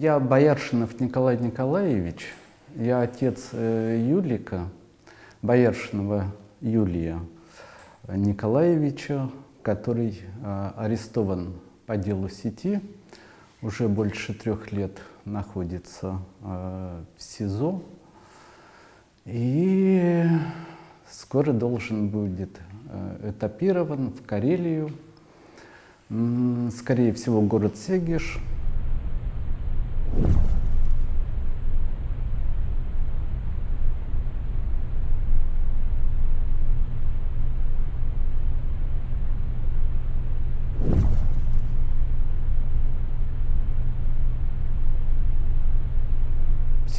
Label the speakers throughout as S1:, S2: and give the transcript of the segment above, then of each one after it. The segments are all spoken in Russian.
S1: Я Бояршинов Николай Николаевич, я отец э, Юлика, Бояршинова Юлия Николаевича, который э, арестован по делу сети, уже больше трех лет находится э, в СИЗО. И скоро должен будет этапирован в Карелию, скорее всего, город Сегиш,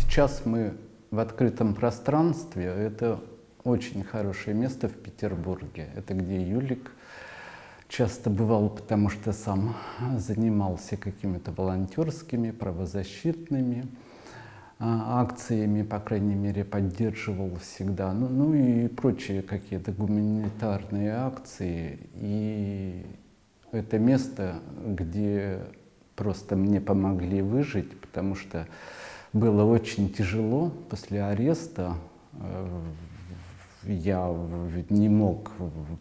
S1: Сейчас мы в открытом пространстве. Это очень хорошее место в Петербурге. Это где Юлик часто бывал, потому что сам занимался какими-то волонтерскими, правозащитными а, акциями, по крайней мере, поддерживал всегда. Ну, ну и прочие какие-то гуманитарные акции. И это место, где просто мне помогли выжить, потому что было очень тяжело после ареста э, я не мог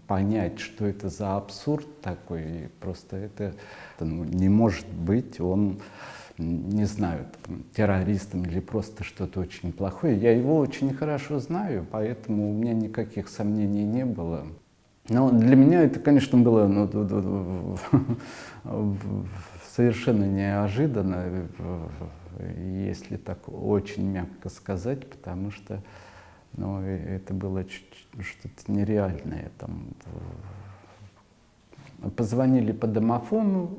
S1: понять, что это за абсурд такой. Просто это ну, не может быть. Он, не знаю, там, террористом или просто что-то очень плохое. Я его очень хорошо знаю, поэтому у меня никаких сомнений не было. Но для меня это, конечно, было ну, совершенно неожиданно, если так очень мягко сказать, потому что но это было что-то нереальное. Там, позвонили по домофону,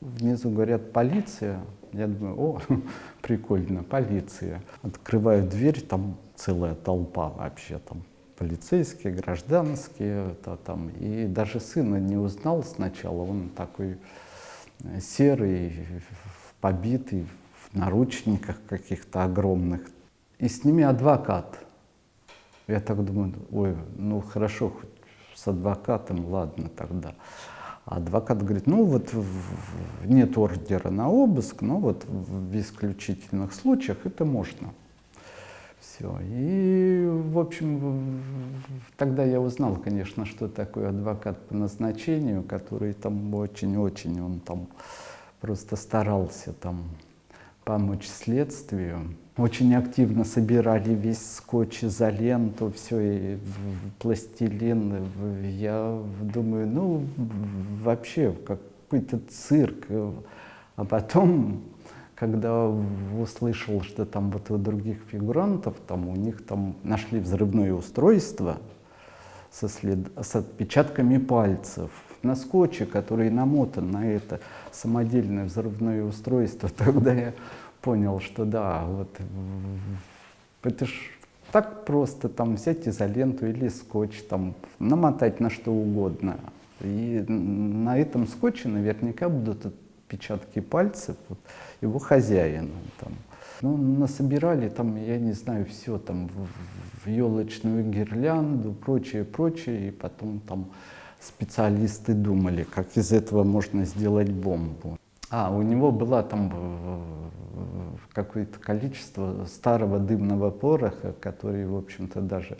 S1: внизу говорят «полиция». Я думаю, о, прикольно, полиция. Открываю дверь, там целая толпа вообще, там полицейские, гражданские, то, там, и даже сына не узнал сначала, он такой э, серый, побитый, наручниках каких-то огромных. И с ними адвокат. Я так думаю, ой, ну хорошо, хоть с адвокатом, ладно тогда. А адвокат говорит, ну вот нет ордера на обыск, но вот в исключительных случаях это можно. Все. И, в общем, тогда я узнал, конечно, что такое адвокат по назначению, который там очень-очень, он там просто старался там помочь следствию. Очень активно собирали весь скотч, изоленту, все, и пластилин. Я думаю, ну, вообще, какой-то цирк. А потом, когда услышал, что там вот у других фигурантов, там у них там нашли взрывное устройство со, след... с отпечатками пальцев на скотче, который намотан на это самодельное взрывное устройство, тогда я понял, что да, вот это ж так просто там взять изоленту или скотч, там, намотать на что угодно. И на этом скотче наверняка будут отпечатки пальцев вот, его хозяина. Там. Ну, насобирали там, я не знаю, все там в, в елочную гирлянду, прочее, прочее, и потом там специалисты думали, как из этого можно сделать бомбу. А, у него было там какое-то количество старого дымного пороха, который, в общем-то, даже,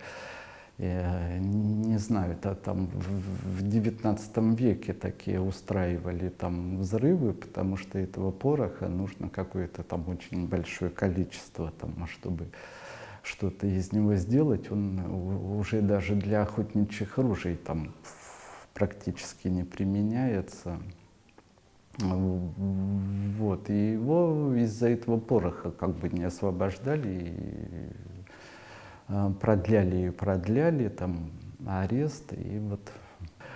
S1: я не знаю, это там в XIX веке такие устраивали там взрывы, потому что этого пороха нужно какое-то там очень большое количество, там, а чтобы что-то из него сделать, он уже даже для охотничьих ружей там практически не применяется. Вот, и его из-за этого пороха как бы не освобождали, и а, продляли и продляли, там, арест, и вот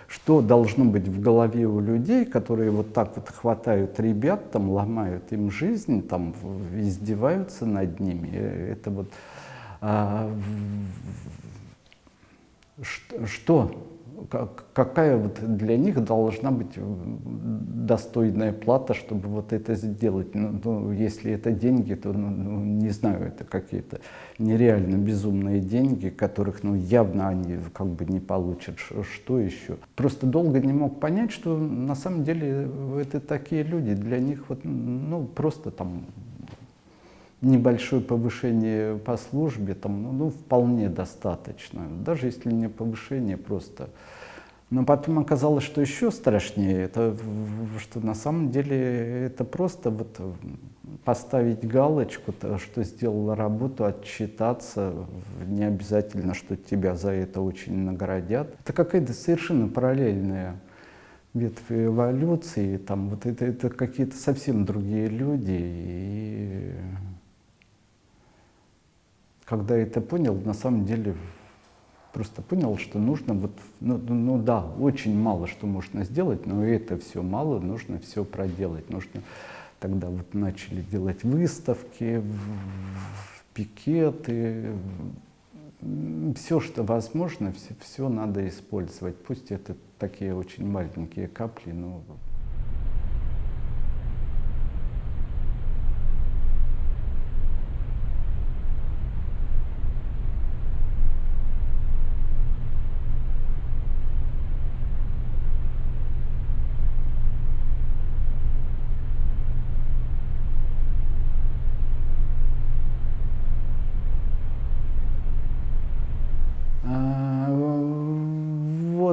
S1: что должно быть в голове у людей, которые вот так вот хватают ребят, там, ломают им жизнь, там, издеваются над ними. Это вот а, что, что какая вот для них должна быть достойная плата, чтобы вот это сделать. Ну, ну, если это деньги, то, ну, ну, не знаю, это какие-то нереально безумные деньги, которых ну, явно они как бы не получат. Что еще? Просто долго не мог понять, что на самом деле это такие люди, для них вот, ну, просто там небольшое повышение по службе, там, ну, ну, вполне достаточно. Даже если не повышение, просто. Но потом оказалось, что еще страшнее, это что на самом деле это просто вот поставить галочку, что сделала работу, отчитаться, не обязательно, что тебя за это очень наградят. Это какая-то совершенно параллельная ветвь эволюции, там вот это, это какие-то совсем другие люди. И когда это понял, на самом деле просто понял, что нужно вот, ну, ну, ну да, очень мало что можно сделать, но это все мало, нужно все проделать. Нужно тогда вот начали делать выставки, пикеты, все, что возможно, все, все надо использовать. Пусть это такие очень маленькие капли, но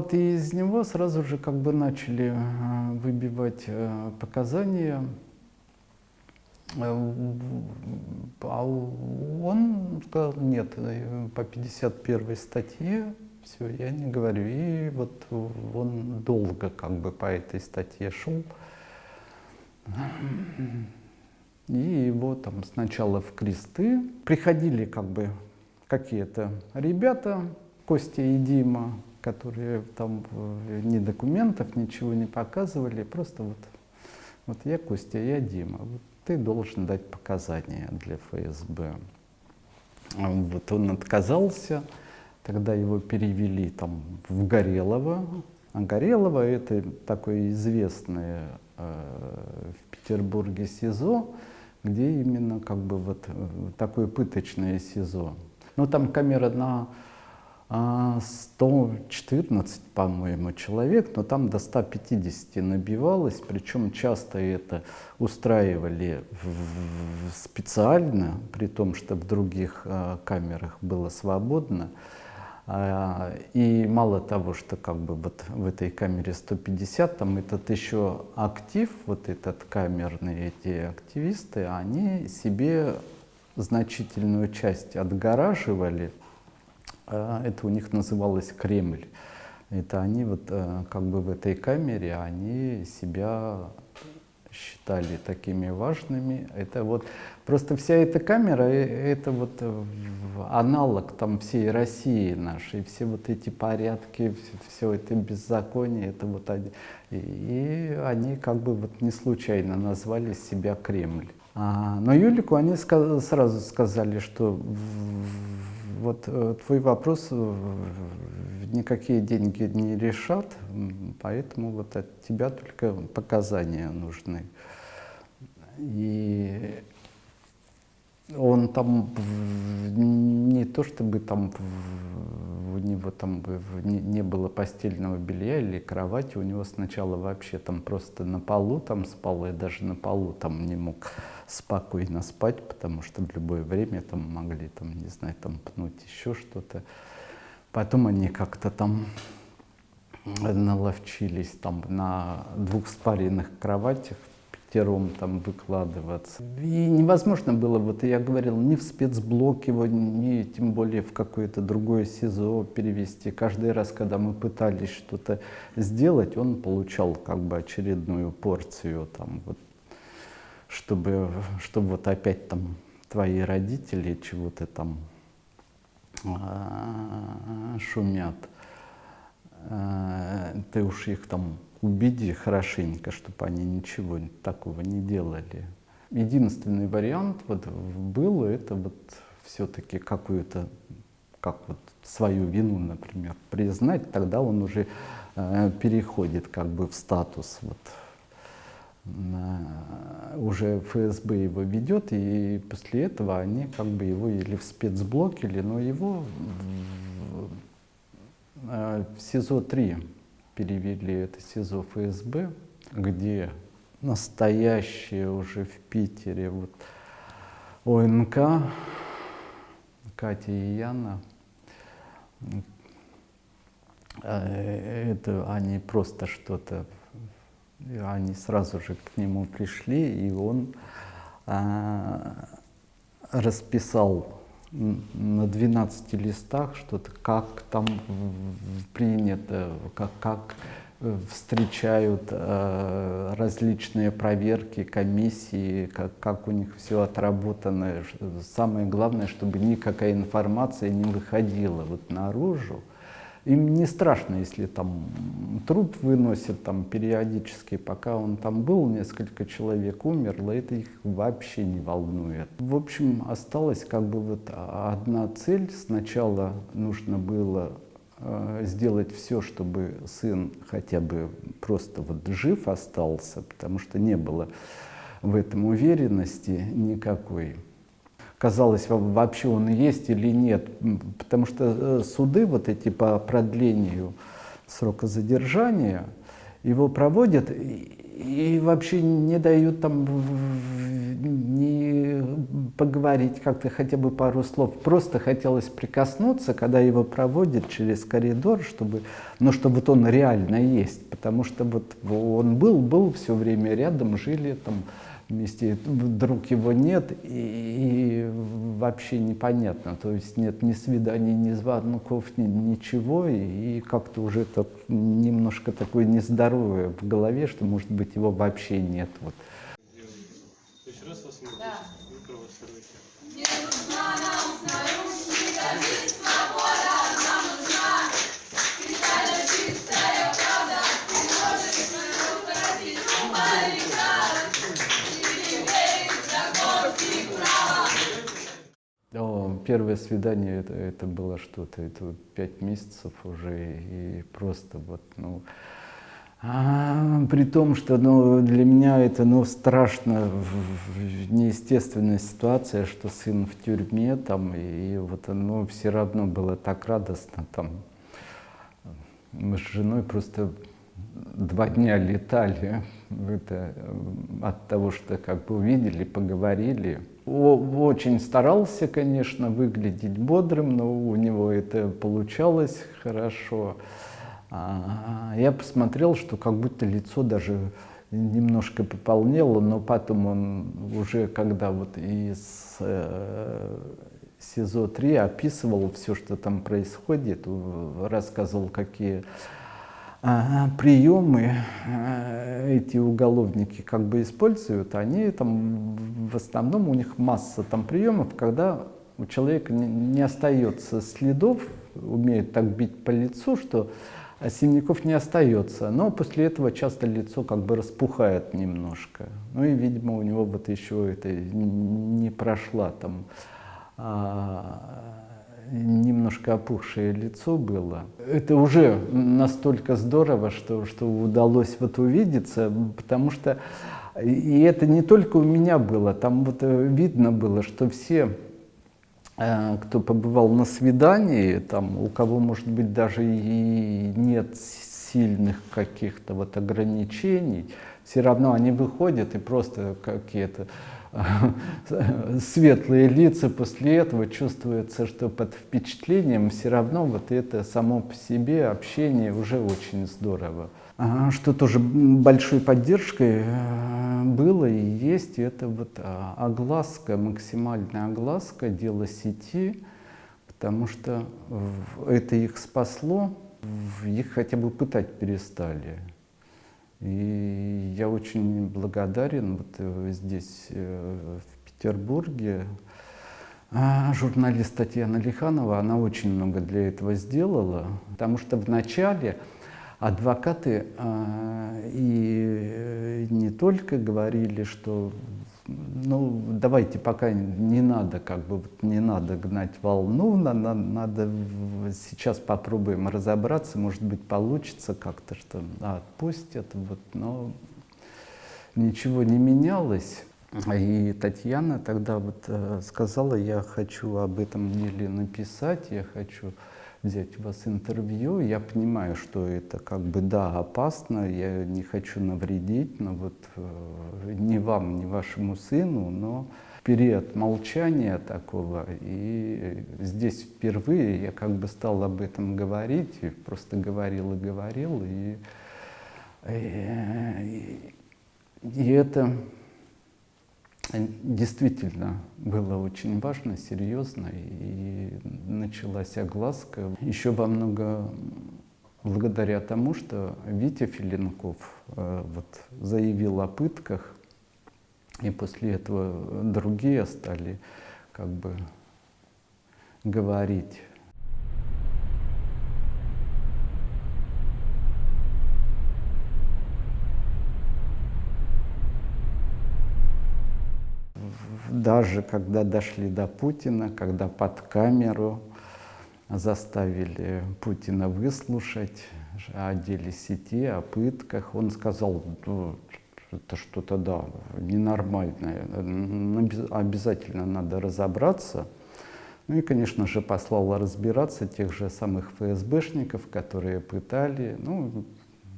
S1: вот из него сразу же как бы начали э, выбивать э, показания. Э, а он сказал, нет, по 51 статье, все, я не говорю. И вот он долго как бы по этой статье шел. И его там сначала в кресты приходили как бы какие-то ребята, Костя и Дима, которые там э, ни документов, ничего не показывали, просто вот, вот я Костя, я Дима, вот ты должен дать показания для ФСБ. Вот он отказался, тогда его перевели там в Горелово, а Горелово это такое известное э, в Петербурге СИЗО, где именно как бы вот э, такое пыточное СИЗО. Ну там камера на 114, а, по-моему, человек, но там до 150 набивалось, причем часто это устраивали специально, при том, что в других а, камерах было свободно. А, и мало того, что как бы вот в этой камере 150, там этот еще актив, вот этот камерный, эти активисты, они себе значительную часть отгораживали это у них называлось Кремль. Это они вот э, как бы в этой камере, они себя считали такими важными. Это вот просто вся эта камера, э, это вот э, аналог там всей России нашей, все вот эти порядки, все, все это беззаконие, это вот они. И они как бы вот не случайно назвали себя Кремль. А, но Юлику они сказ сразу сказали, что вот э, твой вопрос никакие деньги не решат, поэтому вот от тебя только показания нужны. И он там не то чтобы там у него там не, было постельного белья или кровати, у него сначала вообще там просто на полу там спал, я даже на полу там не мог спокойно спать, потому что в любое время там могли, там, не знаю, там пнуть еще что-то. Потом они как-то там наловчились там на двух спаренных кроватях пятером там выкладываться. И невозможно было, вот я говорил, ни в спецблок его, ни тем более в какое-то другое СИЗО перевести. Каждый раз, когда мы пытались что-то сделать, он получал как бы очередную порцию там вот чтобы, чтобы вот опять там твои родители чего-то там а, шумят. А, ты уж их там убеди хорошенько, чтобы они ничего такого не делали. Единственный вариант вот был, это вот все-таки какую-то как вот свою вину, например, признать, тогда он уже э, переходит как бы в статус вот, уже ФСБ его ведет, и после этого они как бы его или в спецблок, или, но его в, э, в СИЗО-3 перевели, это СИЗО ФСБ, где настоящие уже в Питере вот ОНК, Катя и Яна, э, это они просто что-то они сразу же к нему пришли, и он а, расписал на 12 листах что-то, как там принято, как, как э, встречают э, различные проверки, комиссии, как, как у них все отработано. Самое главное, чтобы никакая информация не выходила вот наружу. Им не страшно, если там труп выносят там периодически, пока он там был, несколько человек умерло, это их вообще не волнует. В общем, осталась как бы вот одна цель. Сначала нужно было э, сделать все, чтобы сын хотя бы просто вот жив остался, потому что не было в этом уверенности никакой казалось, вообще он есть или нет. Потому что э, суды вот эти по продлению срока задержания, его проводят и вообще не дают там не поговорить как-то хотя бы пару слов. Просто хотелось прикоснуться, когда его проводят через коридор, чтобы, ну, чтобы вот он реально есть. Потому что вот он был, был все время рядом, жили там, вместе, вдруг его нет, и, и вообще непонятно, то есть нет ни свиданий, ни звонков, ни, ничего, и, и как-то уже так, немножко такое нездоровое в голове, что, может быть, его вообще нет. Вот. Еще раз вас да. Не нужна нам снаружи, первое свидание это, это было что-то, это пять месяцев уже, и просто вот, ну, а, при том, что ну, для меня это ну, страшно, неестественная ситуация, что сын в тюрьме, там, и, и вот ну, все равно было так радостно. Там. Мы с женой просто два дня летали это, от того, что как бы увидели, поговорили. Очень старался, конечно, выглядеть бодрым, но у него это получалось хорошо. А, я посмотрел, что как будто лицо даже немножко пополнело, но потом он уже, когда вот из э, СИЗО-3 описывал все, что там происходит, рассказывал, какие приемы э, эти уголовники как бы используют, они там в основном у них масса там приемов, когда у человека не остается следов, умеют так бить по лицу, что синяков не остается. Но после этого часто лицо как бы распухает немножко. Ну и, видимо, у него вот еще это не прошла там а, немножко опухшее лицо было. Это уже настолько здорово, что, что удалось вот увидеться, потому что и это не только у меня было, там вот э, видно было, что все, э, кто побывал на свидании, там, у кого, может быть, даже и нет сильных каких-то вот ограничений, все равно они выходят и просто какие-то светлые лица после этого чувствуется, что под впечатлением все равно вот это само по себе общение уже очень здорово. Что тоже большой поддержкой э, было и есть, это вот а, огласка, максимальная огласка, дело сети, потому что это их спасло, их хотя бы пытать перестали. И я очень благодарен вот э, здесь, э, в Петербурге, а, журналист Татьяна Лиханова, она очень много для этого сделала, потому что вначале адвокаты а, и э, не только говорили, что ну, давайте пока не надо, как бы, не надо гнать волну, надо, надо сейчас попробуем разобраться, может быть, получится как-то, что да, отпустят, вот, но ничего не менялось. И Татьяна тогда вот э, сказала, я хочу об этом деле написать, я хочу взять у вас интервью. Я понимаю, что это как бы, да, опасно, я не хочу навредить, но вот э, ни вам, ни вашему сыну, но период молчания такого, и здесь впервые я как бы стал об этом говорить, и просто говорил и говорил, и, и, и это действительно было очень важно, серьезно, и началась огласка. Еще во много благодаря тому, что Витя Филинков э, вот, заявил о пытках, и после этого другие стали как бы говорить даже когда дошли до Путина, когда под камеру заставили Путина выслушать о деле сети, о пытках, он сказал, ну, это что-то, да, ненормальное, обязательно надо разобраться. Ну и, конечно же, послал разбираться тех же самых ФСБшников, которые пытали. Ну,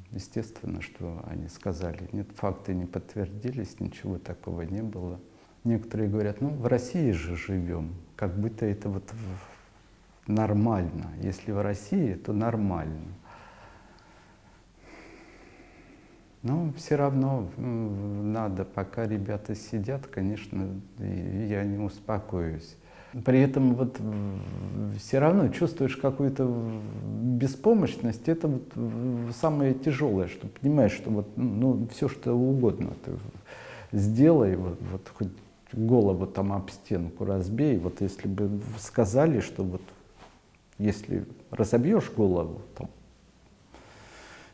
S1: естественно, что они сказали. Нет, факты не подтвердились, ничего такого не было. Некоторые говорят, ну в России же живем, как будто это вот нормально. Если в России, то нормально. Но все равно надо, пока ребята сидят, конечно, я не успокоюсь. При этом вот все равно чувствуешь какую-то беспомощность. Это вот самое тяжелое, что понимаешь, что вот ну, все что угодно ты сделай, вот, вот хоть голову там об стенку разбей. Вот если бы сказали, что вот если разобьешь голову, там,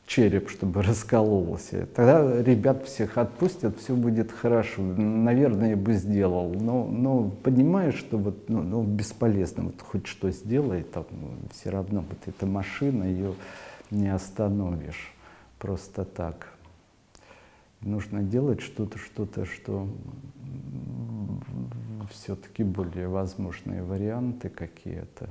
S1: череп, чтобы раскололся, тогда ребят всех отпустят, все будет хорошо. Наверное, бы сделал. Но, но понимаешь, что вот, ну, ну, бесполезно, вот хоть что сделай, там, все равно вот эта машина, ее не остановишь просто так. Нужно делать что-то, что-то, что все-таки более возможные варианты какие-то.